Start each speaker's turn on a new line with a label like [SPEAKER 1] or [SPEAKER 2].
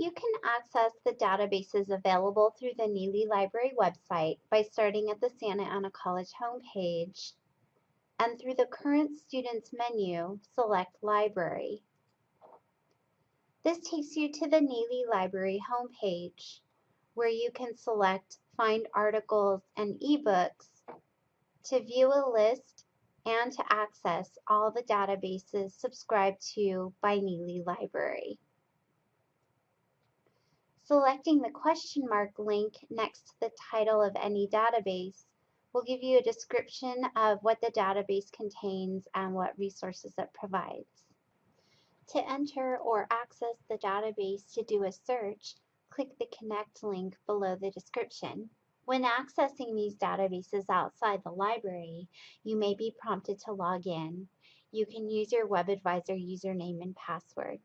[SPEAKER 1] You can access the databases available through the Nealley Library website by starting at the Santa Ana College homepage and through the Current Students menu, select Library. This takes you to the Nealley Library homepage where you can select Find Articles and eBooks to view a list and to access all the databases subscribed to by Nealley Library. Selecting the question mark link next to the title of any database will give you a description of what the database contains and what resources it provides. To enter or access the database to do a search, click the Connect link below the description. When accessing these databases outside the library, you may be prompted to log in. You can use your WebAdvisor username and password.